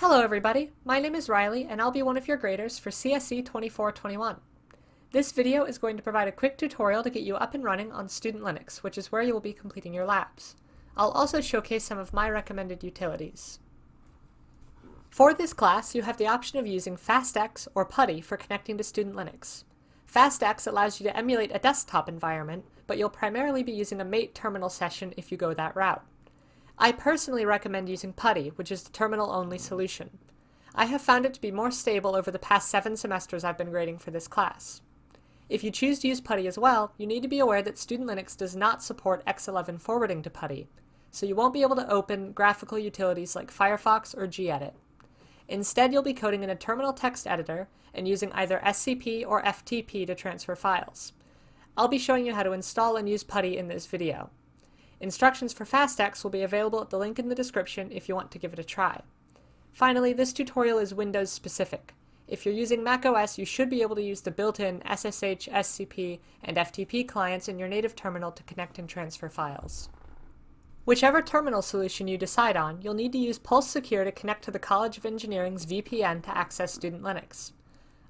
Hello everybody, my name is Riley and I'll be one of your graders for CSE 2421. This video is going to provide a quick tutorial to get you up and running on Student Linux, which is where you will be completing your labs. I'll also showcase some of my recommended utilities. For this class, you have the option of using FastX or PuTTY for connecting to Student Linux. FastX allows you to emulate a desktop environment, but you'll primarily be using a mate terminal session if you go that route. I personally recommend using PuTTY, which is the terminal-only solution. I have found it to be more stable over the past seven semesters I've been grading for this class. If you choose to use PuTTY as well, you need to be aware that Student Linux does not support X11 forwarding to PuTTY, so you won't be able to open graphical utilities like Firefox or gedit. Instead, you'll be coding in a terminal text editor and using either SCP or FTP to transfer files. I'll be showing you how to install and use PuTTY in this video. Instructions for FastX will be available at the link in the description if you want to give it a try. Finally, this tutorial is Windows specific. If you're using macOS, you should be able to use the built-in SSH, SCP, and FTP clients in your native terminal to connect and transfer files. Whichever terminal solution you decide on, you'll need to use Pulse Secure to connect to the College of Engineering's VPN to access Student Linux.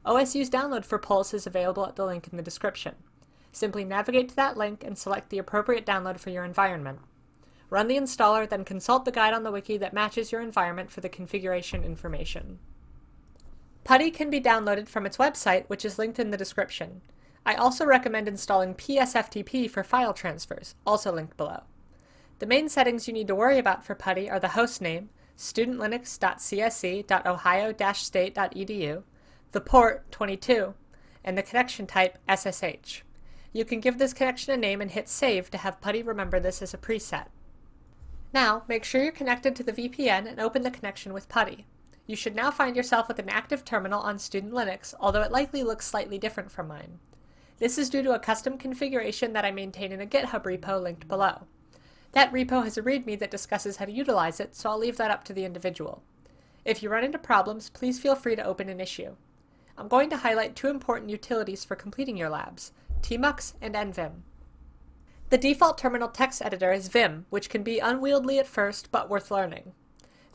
OSU's download for Pulse is available at the link in the description. Simply navigate to that link and select the appropriate download for your environment. Run the installer, then consult the guide on the wiki that matches your environment for the configuration information. PuTTY can be downloaded from its website, which is linked in the description. I also recommend installing PSFTP for file transfers, also linked below. The main settings you need to worry about for PuTTY are the hostname, studentlinux.cse.ohio-state.edu, the port, 22, and the connection type, SSH. You can give this connection a name and hit save to have PuTTY remember this as a preset. Now, make sure you're connected to the VPN and open the connection with PuTTY. You should now find yourself with an active terminal on Student Linux, although it likely looks slightly different from mine. This is due to a custom configuration that I maintain in a GitHub repo linked below. That repo has a README that discusses how to utilize it, so I'll leave that up to the individual. If you run into problems, please feel free to open an issue. I'm going to highlight two important utilities for completing your labs, Tmux, and NVim. The default terminal text editor is Vim, which can be unwieldy at first, but worth learning.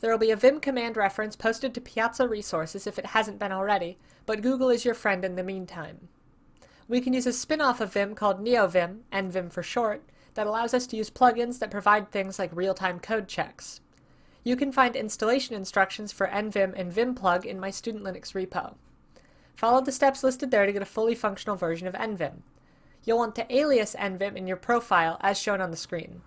There will be a Vim command reference posted to Piazza Resources if it hasn't been already, but Google is your friend in the meantime. We can use a spin-off of Vim called NeoVim, NVim for short, that allows us to use plugins that provide things like real-time code checks. You can find installation instructions for NVim and Vimplug in my Student Linux repo. Follow the steps listed there to get a fully functional version of NVim you'll want to alias NVim in your profile as shown on the screen.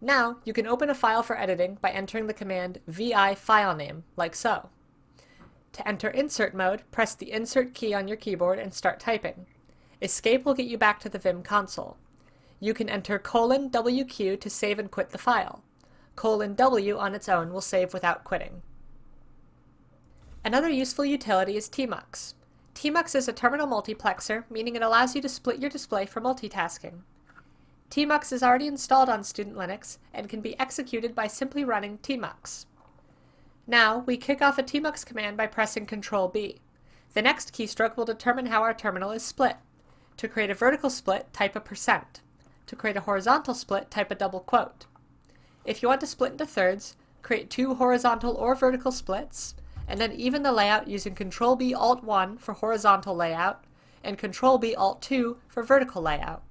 Now, you can open a file for editing by entering the command vi filename, like so. To enter insert mode, press the insert key on your keyboard and start typing. Escape will get you back to the Vim console. You can enter colon WQ to save and quit the file. Colon W on its own will save without quitting. Another useful utility is tmux. Tmux is a terminal multiplexer, meaning it allows you to split your display for multitasking. Tmux is already installed on Student Linux and can be executed by simply running tmux. Now, we kick off a tmux command by pressing Ctrl B. The next keystroke will determine how our terminal is split. To create a vertical split, type a percent. To create a horizontal split, type a double quote. If you want to split into thirds, create two horizontal or vertical splits, and then even the layout using Control B Alt 1 for horizontal layout and Control B Alt 2 for vertical layout.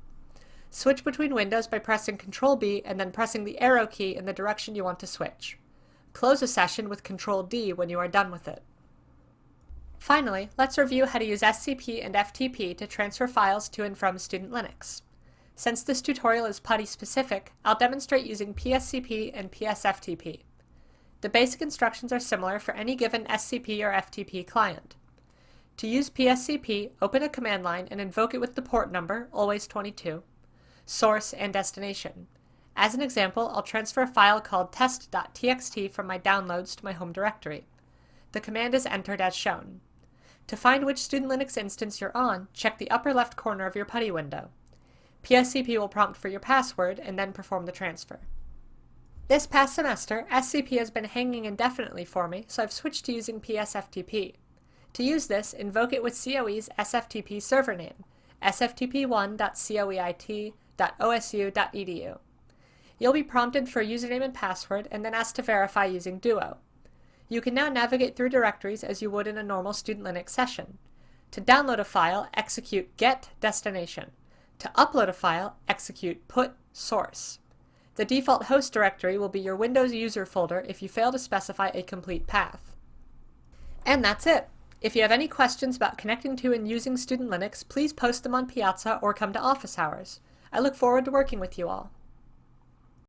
Switch between windows by pressing Control B and then pressing the arrow key in the direction you want to switch. Close a session with Control D when you are done with it. Finally, let's review how to use SCP and FTP to transfer files to and from Student Linux. Since this tutorial is PuTTY specific, I'll demonstrate using PSCP and PSFTP. The basic instructions are similar for any given SCP or FTP client. To use PSCP, open a command line and invoke it with the port number, always 22, source, and destination. As an example, I'll transfer a file called test.txt from my downloads to my home directory. The command is entered as shown. To find which Student Linux instance you're on, check the upper left corner of your PuTTY window. PSCP will prompt for your password and then perform the transfer. This past semester, SCP has been hanging indefinitely for me, so I've switched to using PSFTP. To use this, invoke it with COE's SFTP server name, sftp1.coeit.osu.edu. You'll be prompted for a username and password and then asked to verify using Duo. You can now navigate through directories as you would in a normal Student Linux session. To download a file, execute get destination. To upload a file, execute put source. The default host directory will be your Windows user folder if you fail to specify a complete path. And that's it. If you have any questions about connecting to and using Student Linux, please post them on Piazza or come to office hours. I look forward to working with you all.